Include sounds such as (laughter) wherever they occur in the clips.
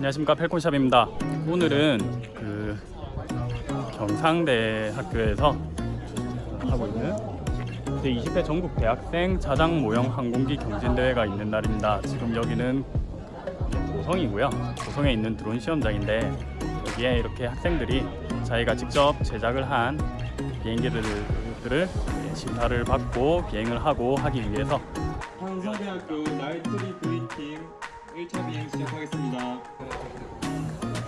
안녕하십니까 펠콘샵입니다. 오늘은 그 경상대 학교에서 하고 있는 제20회 전국 대학생 자장 모형 항공기 경진대회가 있는 날입니다. 지금 여기는 고성이고요. 고성에 있는 드론 시험장인데 여기에 이렇게 학생들이 자기가 직접 제작을 한 비행기들을 심사를 받고 비행을 하고 하기 위해서 한성대학교 나이트리 V팀 1차 비행 시작하겠습니다.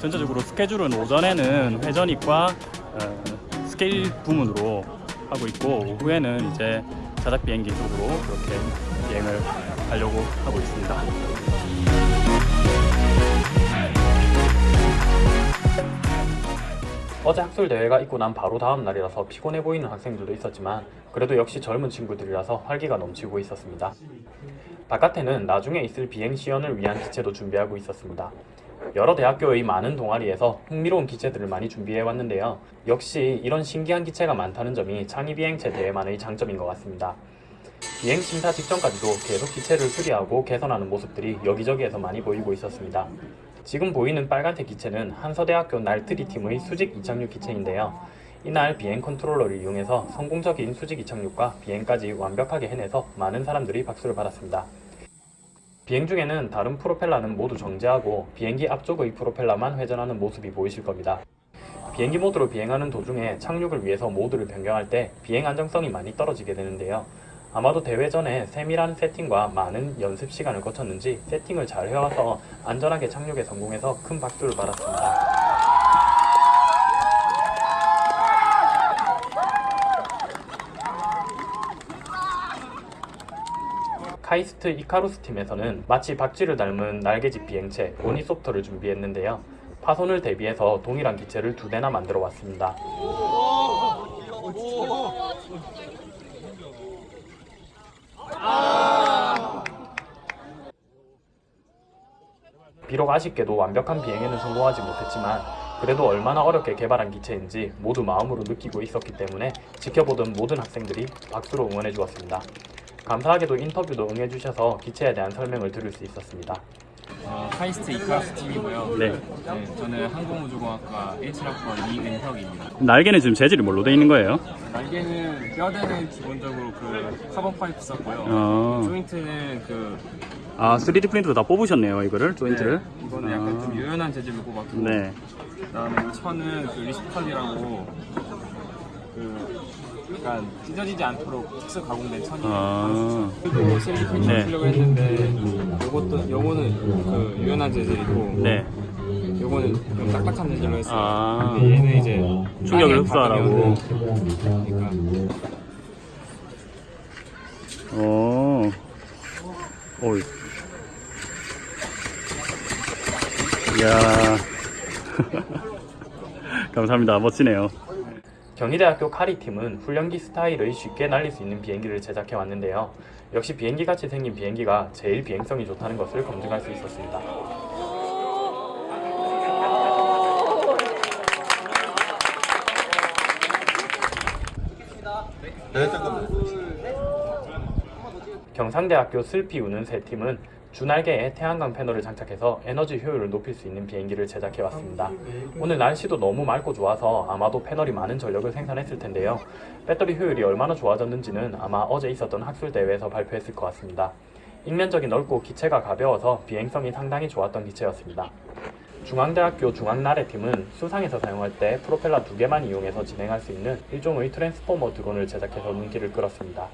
전체적으로 스케줄은 오전에는 회전익과 어, 스케일 부문으로 하고 있고 오후에는 이제 자작 비행기 쪽으로 그렇게 비행을 하려고 하고 있습니다. 어제 학술 대회가 있고 난 바로 다음 날이라서 피곤해 보이는 학생들도 있었지만 그래도 역시 젊은 친구들이라서 활기가 넘치고 있었습니다. 바깥에는 나중에 있을 비행 시연을 위한 기체도 준비하고 있었습니다. 여러 대학교의 많은 동아리에서 흥미로운 기체들을 많이 준비해 왔는데요. 역시 이런 신기한 기체가 많다는 점이 창의 비행체 대회만의 장점인 것 같습니다. 비행 심사 직전까지도 계속 기체를 수리하고 개선하는 모습들이 여기저기에서 많이 보이고 있었습니다. 지금 보이는 빨간색 기체는 한서대학교 날트리 팀의 수직 이착륙 기체인데요. 이날 비행 컨트롤러를 이용해서 성공적인 수직 이착륙과 비행까지 완벽하게 해내서 많은 사람들이 박수를 받았습니다. 비행 중에는 다른 프로펠러는 모두 정지하고 비행기 앞쪽의 프로펠러만 회전하는 모습이 보이실 겁니다. 비행기 모드로 비행하는 도중에 착륙을 위해서 모드를 변경할 때 비행 안정성이 많이 떨어지게 되는데요. 아마도 대회 전에 세밀한 세팅과 많은 연습 시간을 거쳤는지 세팅을 잘 해와서 안전하게 착륙에 성공해서 큰 박수를 받았습니다. 카이스트 이카루스 팀에서는 마치 박쥐를 닮은 날개짓 비행체 오니소프터를 준비했는데요. 파손을 대비해서 동일한 기체를 두 대나 만들어 왔습니다. 비록 아쉽게도 완벽한 비행에는 성공하지 못했지만 그래도 얼마나 어렵게 개발한 기체인지 모두 마음으로 느끼고 있었기 때문에 지켜보던 모든 학생들이 박수로 응원해 주었습니다. 감사하게도 인터뷰도 응해주셔서 기체에 대한 설명을 들을 수 있었습니다. 어, 카이스트 이카스 팀이고요. 네. 네, 저는 항공우주공학과 17학번 이은혁입니다. 날개는 지금 재질이 뭘로 되어 있는 거예요? 날개는 뼈대는 기본적으로 그 카본 파이프 썼고요. 어. 조인트는 그 아 3D 프린트로 다 뽑으셨네요 이거를 조인트를. 네, 이거는 약간 좀 유연한 재질로 뽑았고 네. 그 다음에 이 천은 그 ripstop이라고 그 약간 찢어지지 않도록 특수 가공된 천이에요. 아. 그리고 실리콘 네. 쓰려고 했는데 요것도 요거는 그 유연한 재질이고 네. 요거는 좀 딱딱한 재질로 했어요. 아. 근데 얘는 이제 충격을 흡수하라고. 그러니까 어. 어이. 이야. (laughs) 감사합니다. 멋지네요. 경희대학교 카리팀은 훈련기 스타일의 쉽게 날릴 수 있는 비행기를 제작해 왔는데요. 역시 비행기 같이 생긴 비행기가 제일 비행성이 좋다는 것을 검증할 수 있었습니다. 경상대학교 슬피 우는 세 팀은 주날개에 태양광 패널을 장착해서 에너지 효율을 높일 수 있는 비행기를 제작해 왔습니다. 오늘 날씨도 너무 맑고 좋아서 아마도 패널이 많은 전력을 생산했을 텐데요. 배터리 효율이 얼마나 좋아졌는지는 아마 어제 있었던 학술 대회에서 발표했을 것 같습니다. ing면적이 넓고 기체가 가벼워서 비행성이 상당히 좋았던 기체였습니다. 중앙대학교 중앙나래 팀은 수상에서 사용할 때 프로펠러 두 개만 이용해서 진행할 수 있는 일종의 트랜스포머 드론을 제작해서 눈길을 끌었습니다.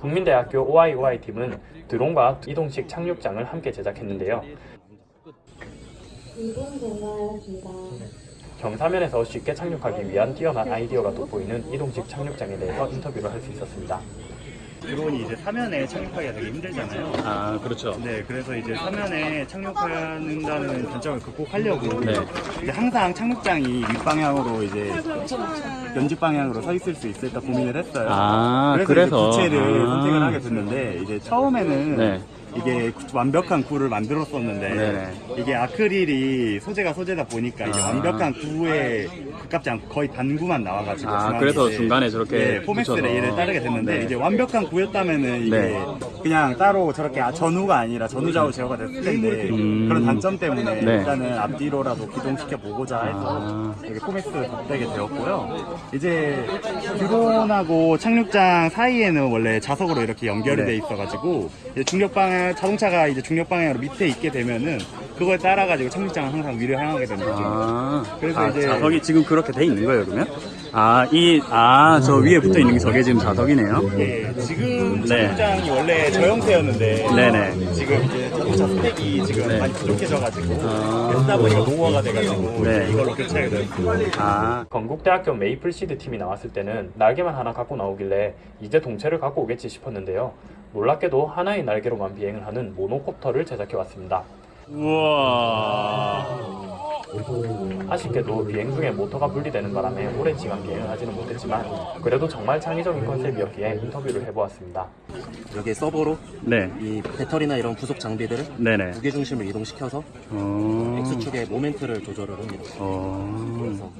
국민대학교 OIOI 팀은 드론과 이동식 착륙장을 함께 제작했는데요. 경사면에서 쉽게 착륙하기 위한 뛰어난 아이디어가 돋보이는 이동식 착륙장에 대해서 인터뷰를 할 수 있었습니다. 드론이 이제 사면에 착륙하기가 되게 힘들잖아요. 아 그렇죠. 네, 그래서 이제 사면에 착륙한다는 단점을 극복하려고 네. 이제 항상 착륙장이 윗방향으로 이제 연직 방향으로 서 있을 수 있을까 고민을 했어요. 아 그래서, 그래서 이제 기체를 아. 선택을 하게 됐는데 이제 처음에는 네. 이게 완벽한 구를 만들었었는데 네네. 이게 아크릴이 소재가 소재다 보니까 이게 아. 완벽한 구에 가깝지 않고 거의 반구만 나와가지고 아, 그래서 중간에 저렇게 네, 포맥스 붙여서. 레일을 따르게 됐는데 네. 이제 완벽한 구였다면은 이게 네. 그냥 따로 저렇게 아, 전후가 아니라 전후 좌우 제어가 됐을 텐데 음. 그런 단점 때문에 네. 일단은 앞뒤로라도 기동시켜 보고자 해서 아. 이렇게 포맥스 덧대게 되었고요. 이제 드론하고 착륙장 사이에는 원래 자석으로 이렇게 연결이 네. 돼 있어가지고 이제 중력 방향 자동차가 이제 중력 방향으로 밑에 있게 되면은 그걸 따라 가지고 착륙장은 항상 위로 향하게 되는 거죠. 아, 그래서 아, 이제- 자석이 지금 그렇게 돼 있는 거예요, 그러면? 아, 이, 아, 저 위에 붙어 있는 게 저게 지금 자석이네요. 예, 지금 네. 착륙장이 원래 저 형태였는데 네네. 지금 이제 자동차 스펙이 지금 네. 많이 부족해져가지고 아. 쓰다 보니까 노후화가 돼가지고 네. 이제 이걸로 교체하게 됐습니다. 아, 건국대학교 메이플시드 팀이 나왔을 때는 날개만 하나 갖고 나오길래 이제 동체를 갖고 오겠지 싶었는데요. 놀랍게도 하나의 날개로만 비행을 하는 모노콥터를 제작해 왔습니다. 우와. 아쉽게도 비행 중에 모터가 분리되는 바람에 오랜 시간 비행을 하지는 못했지만 그래도 정말 창의적인 컨셉이었기에 인터뷰를 해보았습니다. 여기에 서버로 네, 이 배터리나 이런 부속 장비들을 네네. 무게 중심을 이동시켜서 어, X축의 모멘트를 조절을 합니다. 어. 그래서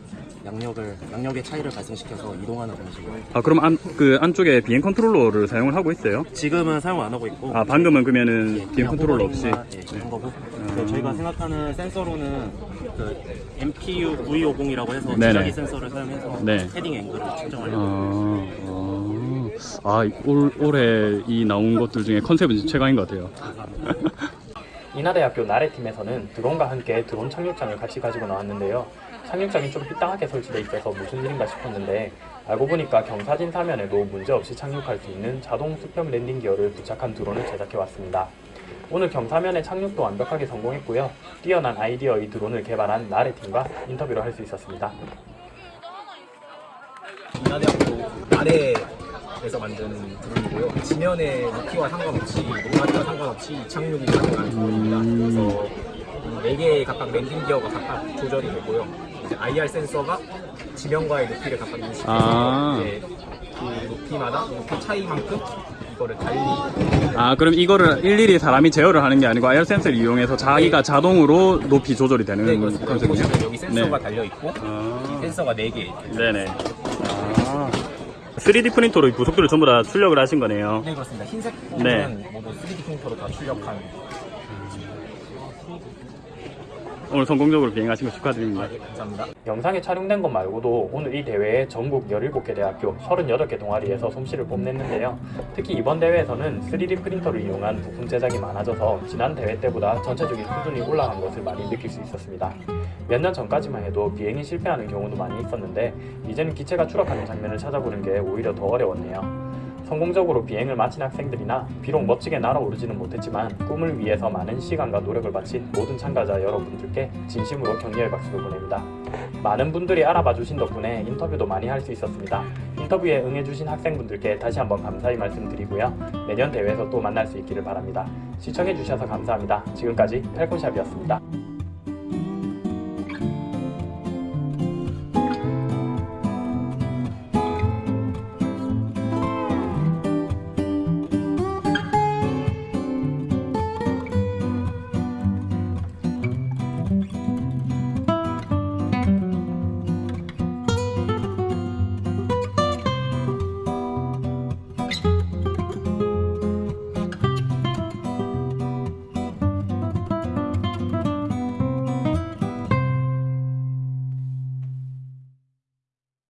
양력을 양력의 차이를 발생시켜서 이동하는 방식으로 아, 그럼 안, 그 안쪽에 비행 컨트롤러를 사용을 하고 있어요? 지금은 사용 안 하고 있고 아, 방금은 그러면은 예, 비행 컨트롤러 없이. 예, 그런 거고 그 저희가 생각하는 센서로는 그 MPU V50이라고 해서 네네. 지자기 센서를 사용해서 네. heading angle을 측정하려고 아, 어. 아, 올, 올해 이 나온 것들 중에 컨셉은 최강인 것 같아요. (laughs) 인하대학교 나래팀에서는 드론과 함께 드론 착륙장을 같이 가지고 나왔는데요. 착륙장이 좀 삐딱하게 설치돼 있어서 무슨 일인가 싶었는데 알고 보니까 경사진 사면에도 문제없이 착륙할 수 있는 자동 수평 랜딩 기어를 부착한 드론을 제작해 왔습니다. 오늘 경사면의 착륙도 완벽하게 성공했고요. 뛰어난 아이디어의 드론을 개발한 나래 팀과 인터뷰를 할 수 있었습니다. 인하대학교 나래에서 만든 드론이고요. 지면의 높이와 상관없이 높낮이와 상관없이 착륙이 가능한 드론입니다. 그래서 이 4개의 각각 랜딩 기어가 각각 조절이 되고요. IR 센서가 지면과의 높이를 각각 인식해서 아. 이제 그 높이마다 높이 차이만큼 이거를 달리 아, 그럼 이거를 일일이 사람이 제어를 하는 게 아니고 IR 센서를 이용해서 자기가 자동으로 높이 조절이 되는 네, 그렇습니다. 여기 컨셉이요? 여기 센서가 네. 달려 있고 아, 센서가 4개. 네네. 아, 3D 프린터로 이 부속들을 전부 다 출력을 하신 거네요. 네, 그렇습니다. 흰색 네. 부분은 모두 3D 프린터로 다 출력한 오늘 성공적으로 비행하신 거 축하드립니다. 예, 감사합니다. 영상에 촬영된 것 말고도 오늘 이 대회에 전국 17개 대학교 38개 동아리에서 솜씨를 뽐냈는데요. 특히 이번 대회에서는 3D 프린터를 이용한 부품 제작이 많아져서 지난 대회 때보다 전체적인 수준이 올라간 것을 많이 느낄 수 있었습니다. 몇 년 전까지만 해도 비행이 실패하는 경우도 많이 있었는데 이제는 기체가 추락하는 장면을 찾아보는 게 오히려 더 어려웠네요. 성공적으로 비행을 마친 학생들이나 비록 멋지게 날아오르지는 못했지만 꿈을 위해서 많은 시간과 노력을 바친 모든 참가자 여러분들께 진심으로 격려의 박수를 보냅니다. 많은 분들이 알아봐 주신 덕분에 인터뷰도 많이 할 수 있었습니다. 인터뷰에 응해주신 학생분들께 다시 한번 감사의 말씀 드리고요. 내년 대회에서 또 만날 수 있기를 바랍니다. 시청해주셔서 감사합니다. 지금까지 펠콘샵이었습니다.